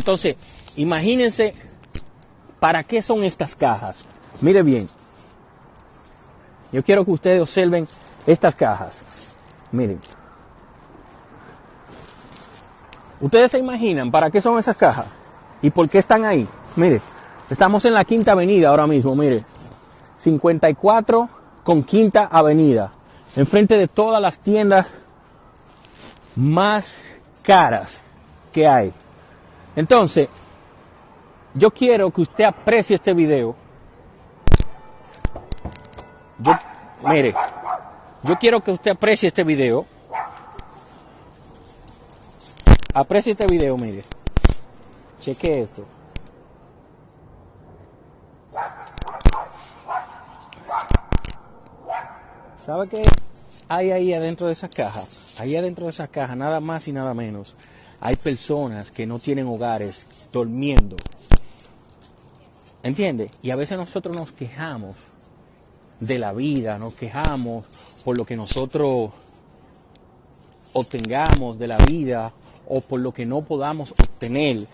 Entonces, imagínense para qué son estas cajas. Mire bien. Yo quiero que ustedes observen estas cajas. Miren. Ustedes se imaginan para qué son esas cajas y por qué están ahí. Mire, estamos en la Quinta Avenida ahora mismo, mire. 54 con Quinta Avenida. Enfrente de todas las tiendas más caras que hay. Entonces, yo quiero que usted aprecie este video. Yo, mire, yo quiero que usted aprecie este video. Aprecie este video, mire. Cheque esto. ¿Sabe qué hay ahí adentro de esas cajas? Ahí adentro de esas cajas, nada más y nada menos, hay personas que no tienen hogares durmiendo. ¿Entiende? Y a veces nosotros nos quejamos de la vida, nos quejamos por lo que nosotros obtengamos de la vida o por lo que no podamos obtener